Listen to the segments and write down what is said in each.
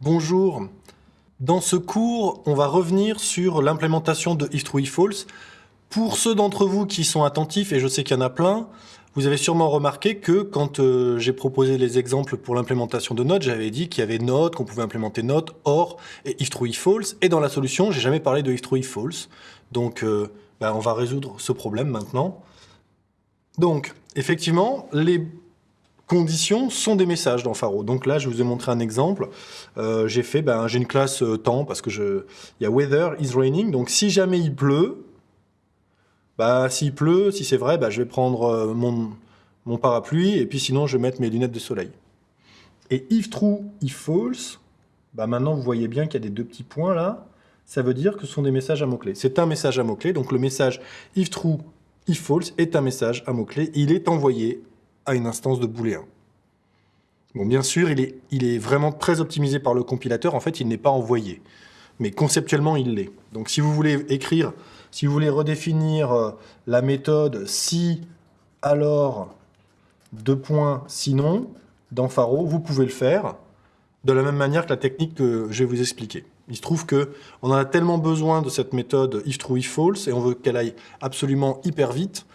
Bonjour. Dans ce cours, on va revenir sur l'implémentation de if true, if false. Pour ceux d'entre vous qui sont attentifs, et je sais qu'il y en a plein, vous avez sûrement remarqué que quand euh, j'ai proposé les exemples pour l'implémentation de note, j'avais dit qu'il y avait note, qu'on pouvait implémenter note, or et if true, if false. Et dans la solution, j'ai jamais parlé de if true, if false. Donc, euh, ben, on va résoudre ce problème maintenant. Donc, effectivement, les conditions sont des messages dans Faro. Donc là, je vous ai montré un exemple. Euh, j'ai fait, ben, j'ai une classe euh, temps parce que il y a weather is raining. Donc si jamais il pleut, bah s'il pleut, si c'est vrai, bah, je vais prendre euh, mon, mon parapluie et puis sinon je vais mettre mes lunettes de soleil. Et if true, if false, bah maintenant vous voyez bien qu'il y a des deux petits points là. Ça veut dire que ce sont des messages à mots-clés. C'est un message à mots-clés. Donc le message if true, if false est un message à mots-clés. Il est envoyé à une instance de booléen. Bon, bien sûr, il est, il est vraiment très optimisé par le compilateur. En fait, il n'est pas envoyé. Mais conceptuellement, il l'est. Donc, si vous voulez écrire, si vous voulez redéfinir euh, la méthode si, alors, deux points, sinon, dans Faro, vous pouvez le faire de la même manière que la technique que je vais vous expliquer. Il se trouve qu'on en a tellement besoin de cette méthode if true, if false, et on veut qu'elle aille absolument hyper vite,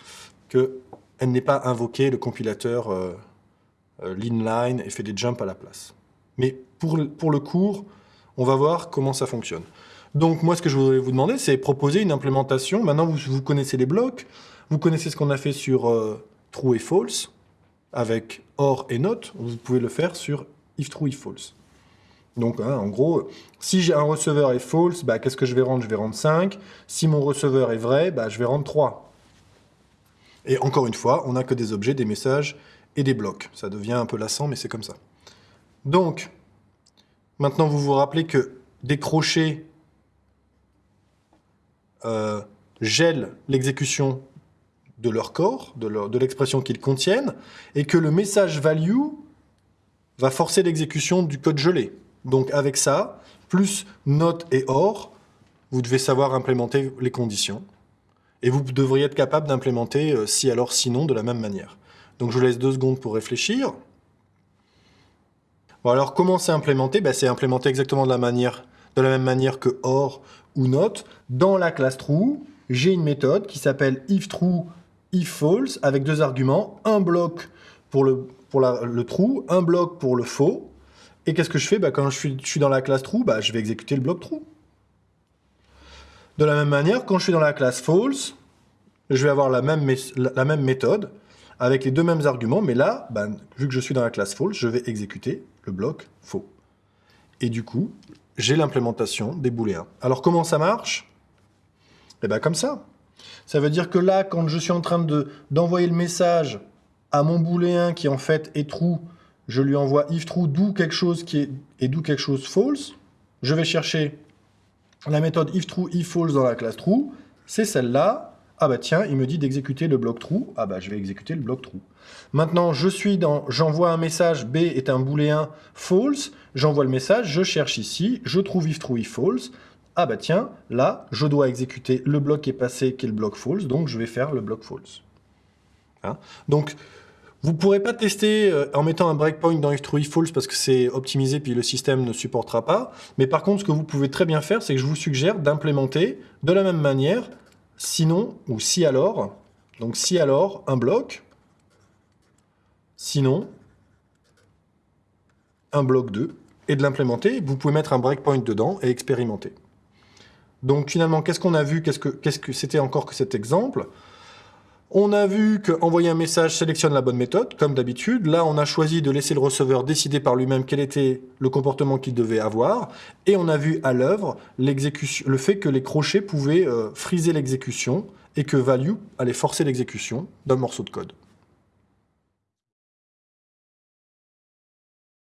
que elle n'est pas invoquée, le compilateur euh, euh, l'inline et fait des jumps à la place. Mais pour, pour le cours, on va voir comment ça fonctionne. Donc moi, ce que je voudrais vous demander, c'est proposer une implémentation. Maintenant, vous, vous, connaissez les blocs, vous connaissez ce qu'on a fait sur euh, true et false, avec or et not, vous pouvez le faire sur if true, if false. Donc, hein, en gros, si j'ai un receveur est false, bah, qu'est-ce que je vais rendre? Je vais rendre 5. Si mon receveur est vrai, bah, je vais rendre 3. Et encore une fois, on n'a que des objets, des messages et des blocs. Ça devient un peu lassant, mais c'est comme ça. Donc, maintenant vous vous rappelez que des crochets euh, gèlent l'exécution de leur corps, de l'expression qu'ils contiennent, et que le message value va forcer l'exécution du code gelé. Donc avec ça, plus note et or, vous devez savoir implémenter les conditions. Et vous devriez être capable d'implémenter euh, si alors sinon de la même manière. Donc je vous laisse deux secondes pour réfléchir. Bon alors comment c'est implémenté? Ben, C'est implémenté exactement de la, manière, de la même manière que OR ou NOT. Dans la classe true, j'ai une méthode qui s'appelle ifTrue, ifFalse avec deux arguments, un bloc pour le, true, un bloc pour le faux. Et qu'est-ce que je fais? Ben, Quand je suis, je suis, dans la classe true, ben, je vais exécuter le bloc true. De la même manière, quand je suis dans la classe false, je vais avoir la même, méthode avec les deux mêmes arguments, mais là, ben, vu que je suis dans la classe false, je vais exécuter le bloc faux. Et du coup, j'ai l'implémentation des booléens. Alors comment ça marche? Eh bien comme ça. Ça veut dire que là, quand je suis en train d'envoyer le message à mon booléen qui en fait est true, je lui envoie if true d'où quelque chose qui est et d'où quelque chose false. Je vais chercher la méthode if true, if false dans la classe true, c'est celle-là. Ah bah tiens, il me dit d'exécuter le bloc true. Ah bah je vais exécuter le bloc true. Maintenant, je suis dans, j'envoie un message, B est un booléen false, j'envoie le message, je cherche ici, je trouve if true, if false. Ah bah tiens, là, je dois exécuter le bloc qui est passé, qui est le bloc false, donc je vais faire le bloc false. Hein? Donc, vous ne pourrez pas tester euh, en mettant un breakpoint dans if false parce que c'est optimisé puis le système ne supportera pas. Mais par contre, ce que vous pouvez très bien faire, c'est que je vous suggère d'implémenter de la même manière, sinon ou si alors. Donc si alors, un bloc, sinon, un bloc 2, et de l'implémenter. Vous pouvez mettre un breakpoint dedans et expérimenter. Donc finalement, qu'est-ce qu'on a vu? Qu'est-ce que c'était encore que cet exemple? On a vu qu'envoyer un message sélectionne la bonne méthode, comme d'habitude. Là, on a choisi de laisser le receveur décider par lui-même quel était le comportement qu'il devait avoir. Et on a vu à l'œuvre le fait que les crochets pouvaient euh, friser l'exécution et que value allait forcer l'exécution d'un morceau de code.